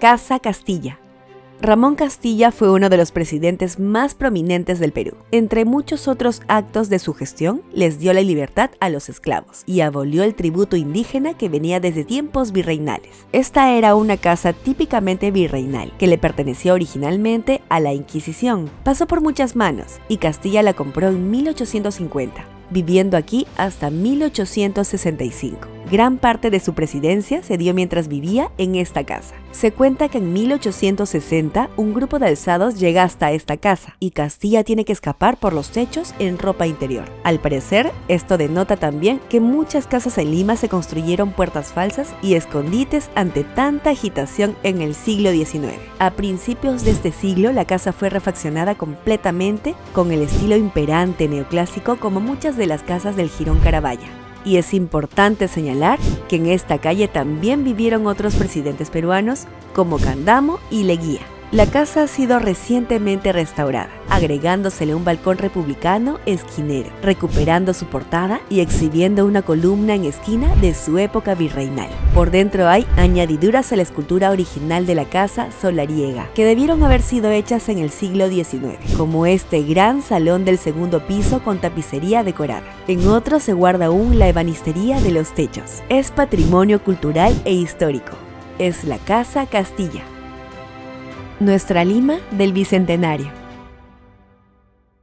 Casa Castilla. Ramón Castilla fue uno de los presidentes más prominentes del Perú. Entre muchos otros actos de su gestión, les dio la libertad a los esclavos y abolió el tributo indígena que venía desde tiempos virreinales. Esta era una casa típicamente virreinal, que le pertenecía originalmente a la Inquisición. Pasó por muchas manos y Castilla la compró en 1850, viviendo aquí hasta 1865. Gran parte de su presidencia se dio mientras vivía en esta casa. Se cuenta que en 1860 un grupo de alzados llega hasta esta casa y Castilla tiene que escapar por los techos en ropa interior. Al parecer, esto denota también que muchas casas en Lima se construyeron puertas falsas y escondites ante tanta agitación en el siglo XIX. A principios de este siglo, la casa fue refaccionada completamente con el estilo imperante neoclásico como muchas de las casas del Girón Carabaya. Y es importante señalar que en esta calle también vivieron otros presidentes peruanos como Candamo y Leguía. La casa ha sido recientemente restaurada, agregándosele un balcón republicano esquinero, recuperando su portada y exhibiendo una columna en esquina de su época virreinal. Por dentro hay añadiduras a la escultura original de la casa solariega, que debieron haber sido hechas en el siglo XIX, como este gran salón del segundo piso con tapicería decorada. En otro se guarda aún la ebanistería de los techos. Es patrimonio cultural e histórico. Es la Casa Castilla nuestra Lima del Bicentenario.